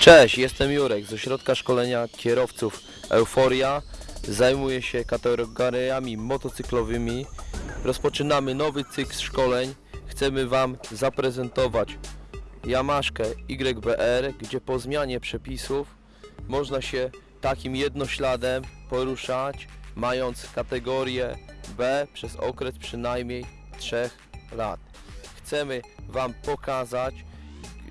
Cześć, jestem Jurek z Ośrodka Szkolenia Kierowców Euforia. Zajmuję się kategoriami motocyklowymi. Rozpoczynamy nowy cykl szkoleń. Chcemy Wam zaprezentować Yamaszkę YBR, gdzie po zmianie przepisów można się takim jednośladem poruszać, mając kategorię B przez okres przynajmniej 3 lat. Chcemy Wam pokazać,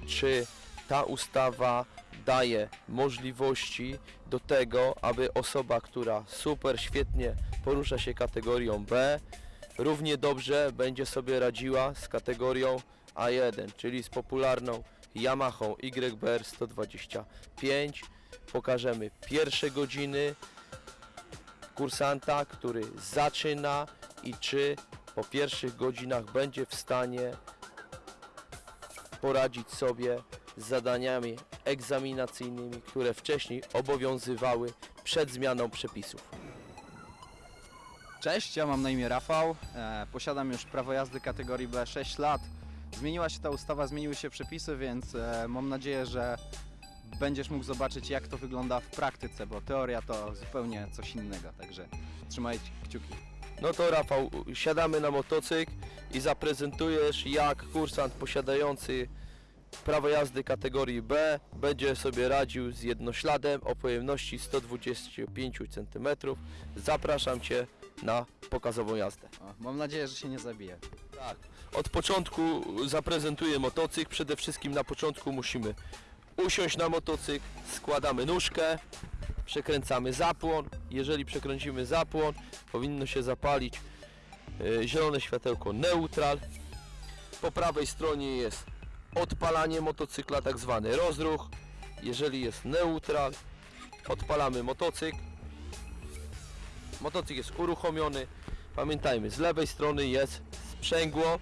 czy ta ustawa daje możliwości do tego, aby osoba, która super świetnie porusza się kategorią B, równie dobrze będzie sobie radziła z kategorią A1, czyli z popularną Yamaha YBR 125. Pokażemy pierwsze godziny kursanta, który zaczyna i czy po pierwszych godzinach będzie w stanie poradzić sobie z zadaniami egzaminacyjnymi, które wcześniej obowiązywały przed zmianą przepisów. Cześć, ja mam na imię Rafał. E, posiadam już prawo jazdy kategorii B 6 lat. Zmieniła się ta ustawa, zmieniły się przepisy, więc e, mam nadzieję, że będziesz mógł zobaczyć, jak to wygląda w praktyce, bo teoria to zupełnie coś innego. Także trzymajcie kciuki. No to Rafał, siadamy na motocykl i zaprezentujesz jak kursant posiadający prawo jazdy kategorii B będzie sobie radził z jednośladem o pojemności 125 cm. Zapraszam Cię na pokazową jazdę. O, mam nadzieję, że się nie zabije. Tak. Od początku zaprezentuję motocykl. Przede wszystkim na początku musimy usiąść na motocykl, składamy nóżkę, przekręcamy zapłon. Jeżeli przekręcimy zapłon, powinno się zapalić e, zielone światełko neutral. Po prawej stronie jest odpalanie motocykla, tak zwany rozruch. Jeżeli jest neutral, odpalamy motocykl. Motocykl jest uruchomiony. Pamiętajmy, z lewej strony jest sprzęgło,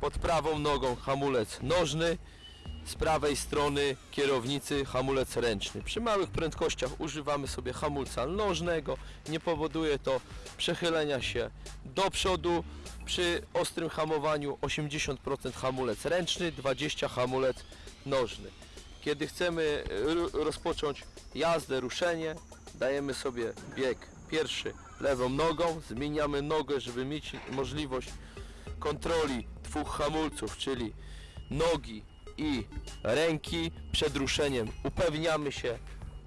pod prawą nogą hamulec nożny, z prawej strony kierownicy hamulec ręczny. Przy małych prędkościach używamy sobie hamulca nożnego, nie powoduje to przechylenia się do przodu. Przy ostrym hamowaniu 80% hamulec ręczny, 20% hamulec nożny. Kiedy chcemy ru- rozpocząć jazdę, ruszenie, dajemy sobie bieg pierwszy lewą nogą, zmieniamy nogę, żeby mieć możliwość kontroli dwóch hamulców, czyli nogi i ręki przed ruszeniem. Upewniamy się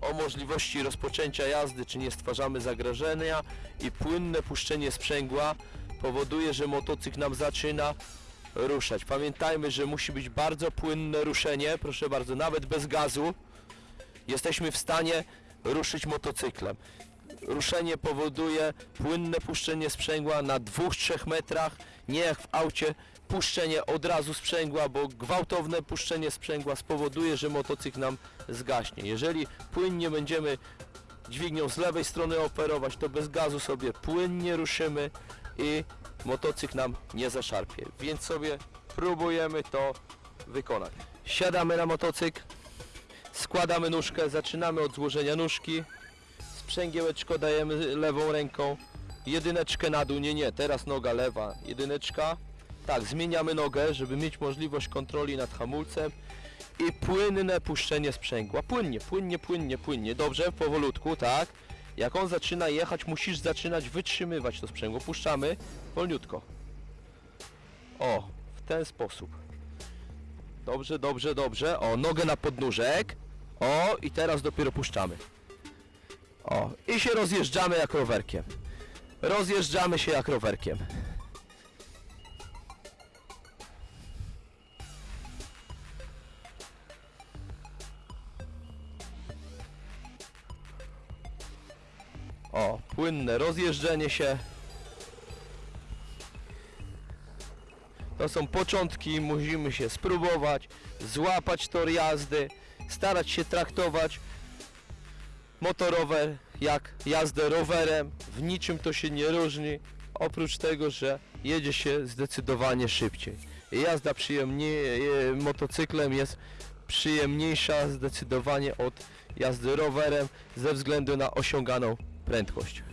o możliwości rozpoczęcia jazdy, czy nie stwarzamy zagrożenia i płynne puszczenie sprzęgła powoduje, że motocykl nam zaczyna ruszać. Pamiętajmy, że musi być bardzo płynne ruszenie, proszę bardzo, nawet bez gazu jesteśmy w stanie ruszyć motocyklem. Ruszenie powoduje płynne puszczenie sprzęgła na 2-3 metrach, nie jak w aucie puszczenie od razu sprzęgła, bo gwałtowne puszczenie sprzęgła spowoduje, że motocykl nam zgaśnie. Jeżeli płynnie będziemy dźwignią z lewej strony operować, to bez gazu sobie płynnie ruszymy i motocykl nam nie zaszarpie. Więc sobie próbujemy to wykonać. Siadamy na motocykl, składamy nóżkę, zaczynamy od złożenia nóżki, sprzęgiełeczko dajemy lewą ręką, jedyneczkę na dół, nie, nie, teraz noga lewa, jedyneczka, tak, zmieniamy nogę, żeby mieć możliwość kontroli nad hamulcem i płynne puszczenie sprzęgła, płynnie, płynnie, płynnie, płynnie, dobrze, powolutku, tak, jak on zaczyna jechać, musisz zaczynać wytrzymywać to sprzęgło, puszczamy, wolniutko, o, w ten sposób, dobrze, dobrze, dobrze, o, nogę na podnóżek, o, i teraz dopiero puszczamy. O, i się rozjeżdżamy jak rowerkiem. Rozjeżdżamy się jak rowerkiem. O, płynne rozjeżdżenie się. To są początki, musimy się spróbować, złapać tor jazdy, starać się traktować motorower jak jazdę rowerem, w niczym to się nie różni, oprócz tego, że jedzie się zdecydowanie szybciej. Jazda przyjemnie, e, motocyklem jest przyjemniejsza zdecydowanie od jazdy rowerem ze względu na osiąganą prędkość.